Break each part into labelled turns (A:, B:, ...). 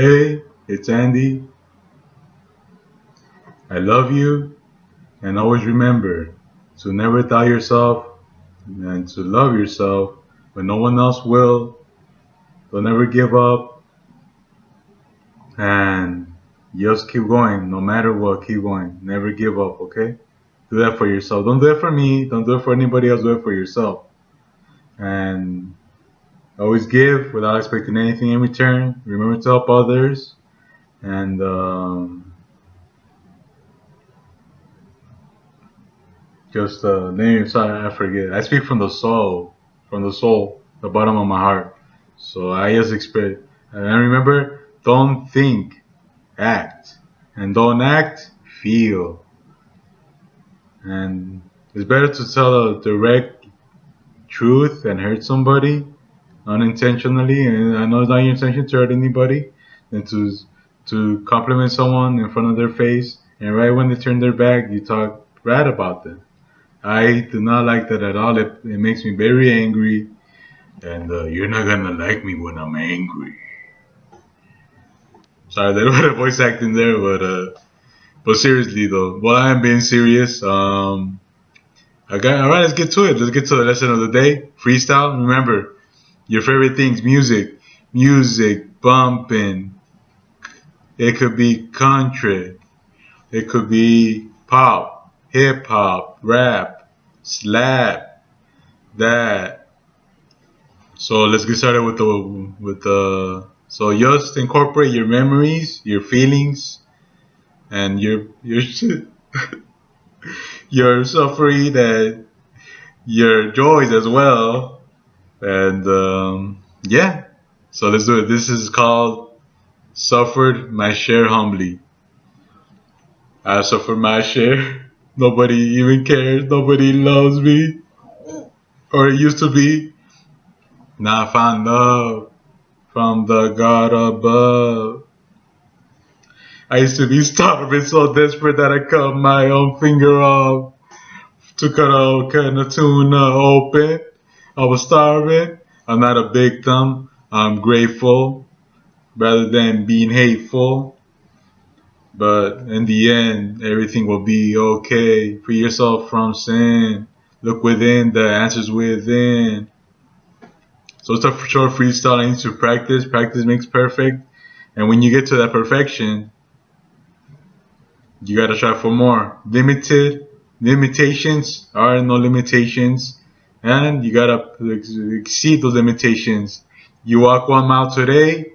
A: Hey, it's Andy. I love you, and always remember to never doubt yourself and to love yourself when no one else will. Don't ever give up, and just keep going no matter what. Keep going. Never give up, okay? Do that for yourself. Don't do it for me. Don't do it for anybody else. Do it for yourself. And always give without expecting anything in return. Remember to help others. And um, just uh, name. Sorry, I forget. I speak from the soul, from the soul, the bottom of my heart. So I just expect. And remember, don't think, act, and don't act, feel. And it's better to tell a direct truth and hurt somebody unintentionally, and I know it's not your intention to hurt anybody, than to to compliment someone in front of their face, and right when they turn their back, you talk bad about them. I do not like that at all. It, it makes me very angry, and uh, you're not gonna like me when I'm angry. Sorry, there was a voice acting there, but uh, but seriously though, well, I am being serious. Um, okay, all right, let's get to it. Let's get to the lesson of the day. Freestyle. Remember, your favorite things: music, music, bumping. It could be country. It could be pop, hip hop, rap, slap, that. So let's get started with the with the. So just incorporate your memories, your feelings, and your your your suffering that your joys as well. And um, yeah, so let's do it. This is called "Suffered My Share Humbly." I suffered my share. Nobody even cares. Nobody loves me, or it used to be. Now I found love from the God above. I used to be starving so desperate that I cut my own finger off to cut a can of tuna open. I was starving. I'm not a victim. I'm grateful rather than being hateful. But in the end, everything will be okay. Free yourself from sin. Look within, the answers within. So it's a short freestyle. I need to practice. Practice makes perfect. And when you get to that perfection, you gotta try for more. Limited limitations are no limitations, and you gotta exceed those limitations. You walk one mile today,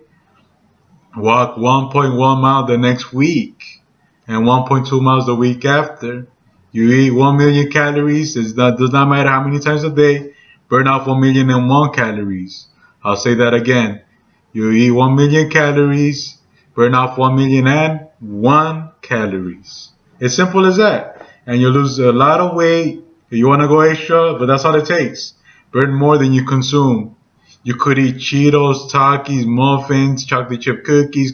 A: walk 1.1 mile the next week, and 1.2 miles the week after. You eat 1 million calories, it does not matter how many times a day, burn off 1 million and 1 calories. I'll say that again. You eat 1 million calories, burn off 1 million and 1 calories. It's simple as that. And you lose a lot of weight. You want to go extra, but that's all it takes. Burn more than you consume. You could eat Cheetos, Takis, muffins, chocolate chip cookies.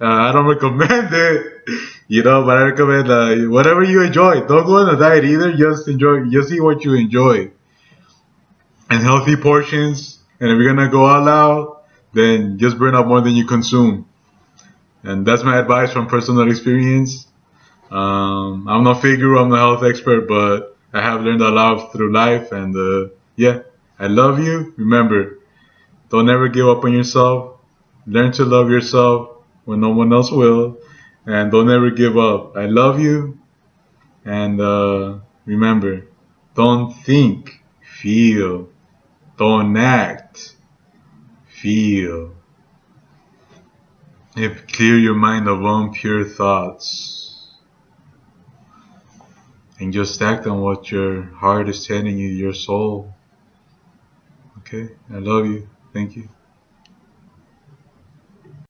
A: Uh, I don't recommend it, you know, but I recommend uh, whatever you enjoy. Don't go on a diet either. Just enjoy. Just eat what you enjoy. And healthy portions. And if you're gonna go all out, then just burn up more than you consume. And that's my advice from personal experience. Um, I'm no figure, I'm no health expert, but I have learned a lot through life. And uh, yeah, I love you. Remember, don't ever give up on yourself. Learn to love yourself when no one else will. And don't ever give up. I love you. And uh, remember, don't think, feel. Don't act, feel. If clear your mind of impure thoughts and just act on what your heart is telling you, your soul. Okay, I love you. Thank you.